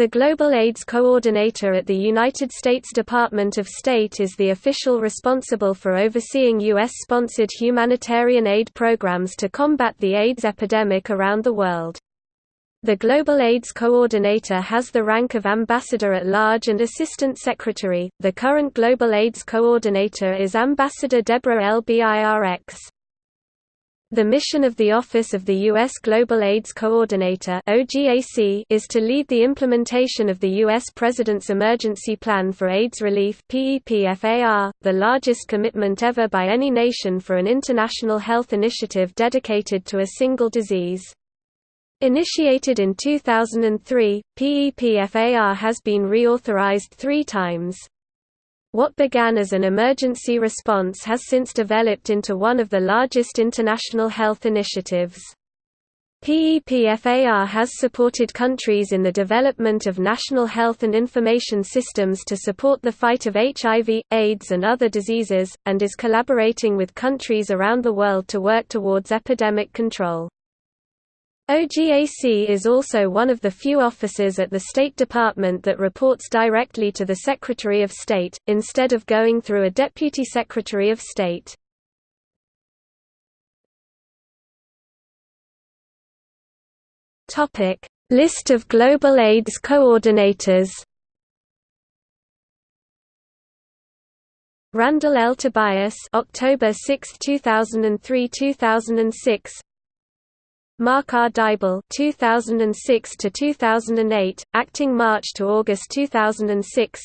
The Global AIDS Coordinator at the United States Department of State is the official responsible for overseeing U.S.-sponsored humanitarian aid programs to combat the AIDS epidemic around the world. The Global AIDS Coordinator has the rank of Ambassador at Large and Assistant Secretary. The current Global AIDS Coordinator is Ambassador Deborah L. Birx. The mission of the Office of the U.S. Global AIDS Coordinator is to lead the implementation of the U.S. President's Emergency Plan for AIDS Relief the largest commitment ever by any nation for an international health initiative dedicated to a single disease. Initiated in 2003, PEPFAR has been reauthorized three times. What began as an emergency response has since developed into one of the largest international health initiatives. PEPFAR has supported countries in the development of national health and information systems to support the fight of HIV, AIDS and other diseases, and is collaborating with countries around the world to work towards epidemic control. OGAC is also one of the few offices at the State Department that reports directly to the Secretary of State, instead of going through a Deputy Secretary of State. List of Global AIDS Coordinators Randall L. Tobias October 6, 2003–2006 Mark R. Dybul 2006 to 2008, acting March to August 2006.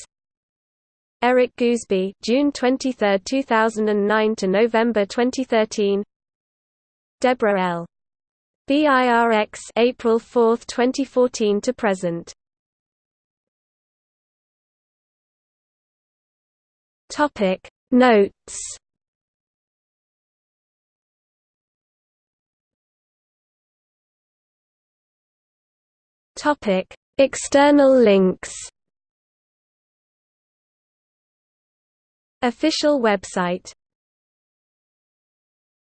Eric Goosby, June 23, 2009 to November 2013. Deborah L. BIRX April 4, 2014 to present. Topic Notes Topic: External links. Official website